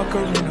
icon,